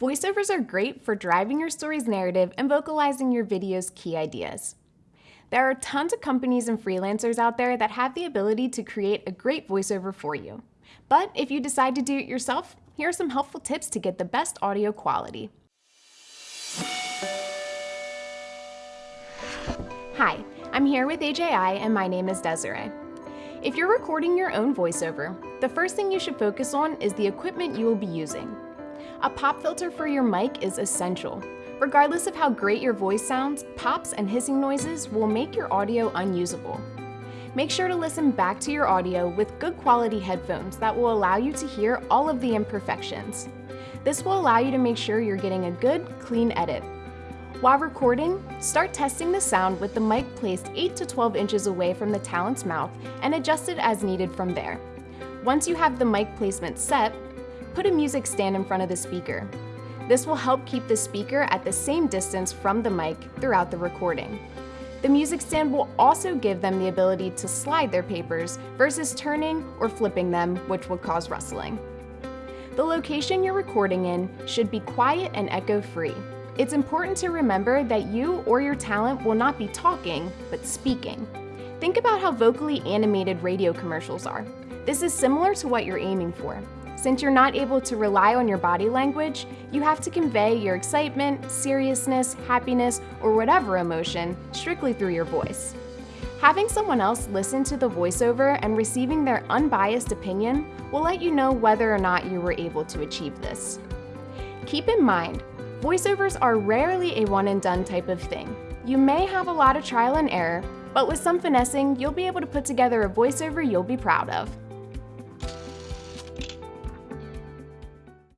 Voiceovers are great for driving your story's narrative and vocalizing your video's key ideas. There are tons of companies and freelancers out there that have the ability to create a great voiceover for you. But if you decide to do it yourself, here are some helpful tips to get the best audio quality. Hi, I'm here with AJI and my name is Desiree. If you're recording your own voiceover, the first thing you should focus on is the equipment you will be using. A pop filter for your mic is essential. Regardless of how great your voice sounds, pops and hissing noises will make your audio unusable. Make sure to listen back to your audio with good quality headphones that will allow you to hear all of the imperfections. This will allow you to make sure you're getting a good, clean edit. While recording, start testing the sound with the mic placed 8 to 12 inches away from the talent's mouth and adjust it as needed from there. Once you have the mic placement set, put a music stand in front of the speaker. This will help keep the speaker at the same distance from the mic throughout the recording. The music stand will also give them the ability to slide their papers versus turning or flipping them, which would cause rustling. The location you're recording in should be quiet and echo-free. It's important to remember that you or your talent will not be talking, but speaking. Think about how vocally animated radio commercials are. This is similar to what you're aiming for. Since you're not able to rely on your body language, you have to convey your excitement, seriousness, happiness, or whatever emotion strictly through your voice. Having someone else listen to the voiceover and receiving their unbiased opinion will let you know whether or not you were able to achieve this. Keep in mind, voiceovers are rarely a one and done type of thing. You may have a lot of trial and error, but with some finessing, you'll be able to put together a voiceover you'll be proud of.